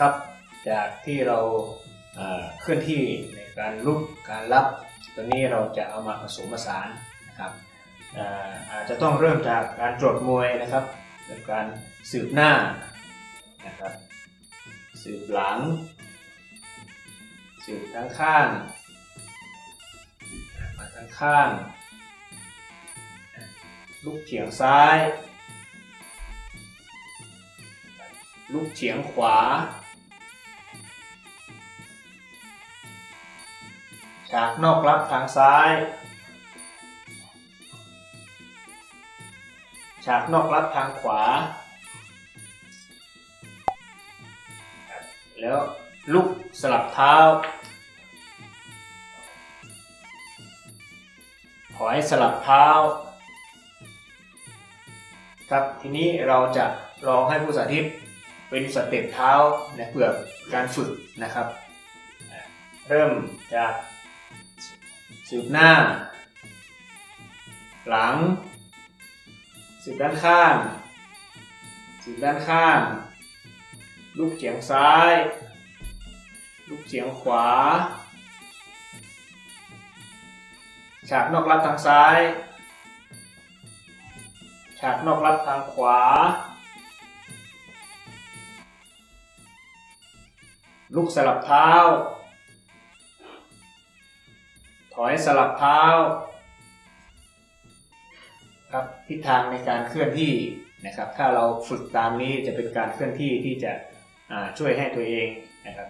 ครับ จากที่เราเคลื่อนที่ในการลุกการรับตัวนี้เราจะเอามาผสมผสานนะครับเอ่ออาจจะต้องเริ่มจากการตรวจมวยนะครับเป็นการสืบหน้านะครับสืบหลัง สืบทั้งข้างมาทั้งข้างลุกเฉียงซ้าย ลุกเฉียงขวา ฉากนอกรับทางซ้าย ฉากนอกรับทางขวา แล้วลุกสลับเท้า ถอยสลับเท้า ครับทีนี้เราจะลองให้ผู้สาธิตเป็นสเต็ปเท้านะเพื่อการฝึกนะครับ เริ่มจาก สืบหน้า หลัง สืบด้านข้าง สืบด้านข้าง ลูกเฉียงซ้าย ลูกเฉียงขวา ฉากนอกรับทางซ้าย ฉากนอกรับทางขวา ลูกสลับเท้า อยสลับเท้าครับทิศทางในการเคลื่อนที่นะครับ ถ้าเราฝึกตามนี้จะเป็นการเคลื่อนที่ที่จะช่วยให้ตัวเองนะครับ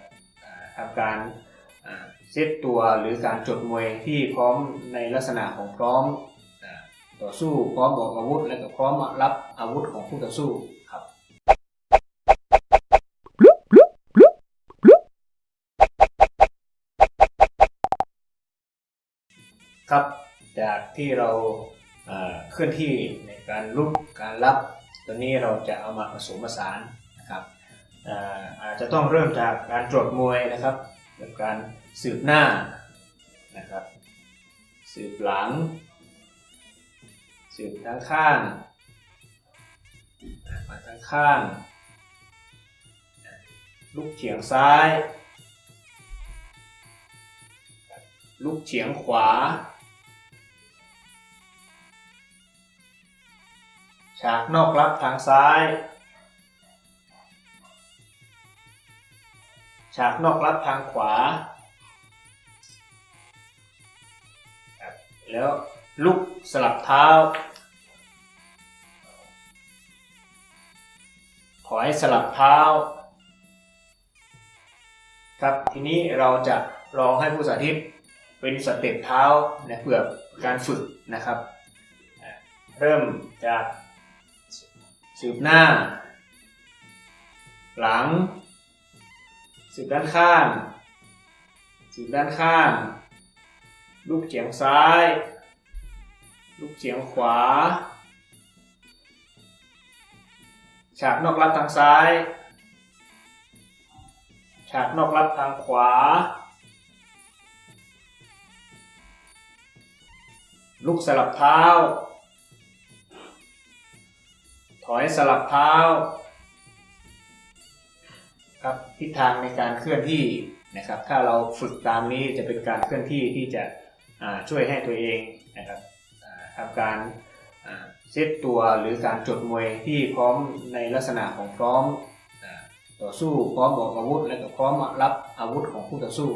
ทำการเซตตัวหรือการจดมวยที่พร้อมในลักษณะของพร้อมต่อสู้พร้อมบอกอาวุธและก็พร้อมรับอาวุธของผู้ต่อสู้ครับ ครับ จากที่เราเคลื่อนที่ในการลุกการรับตัวนี้เราจะเอามาผสมผสานนะครับอาจจะต้องเริ่มจากการตรวจมวยนะครับเป็นการสืบหน้านะครับ สืบหลัง สืบทั้งข้างมาทั้งข้าง ลุกเฉียงซ้าย ลุกเฉียงขวา ฉากนอกรับทางซ้าย ฉากนอกรับทางขวา แล้วลุกสลับเท้า ถอยสลับเท้า ครับทีนี้เราจะลองให้ผู้สาธิตเป็นสเต็ปเท้านะเพื่อการฝึกนะครับ เริ่มจาก สืบหน้า หลัง สืบด้านข้าง สืบด้านข้าง ลูกเฉียงซ้าย ลูกเฉียงขวา ฉากนอกรับทางซ้าย ฉากนอกรับทางขวา ลูกสลับเท้า ถอยสลับเท้าครับทิศทางในการเคลื่อนที่นะครับ ถ้าเราฝึกตามนี้จะเป็นการเคลื่อนที่ที่จะช่วยให้ตัวเองนะครับทำการเซตตัวหรือการจดมวยที่พร้อมในลักษณะของพร้อมต่อสู้พร้อมบอกอาวุธและก็พร้อมรับอาวุธของผู้ต่อสู้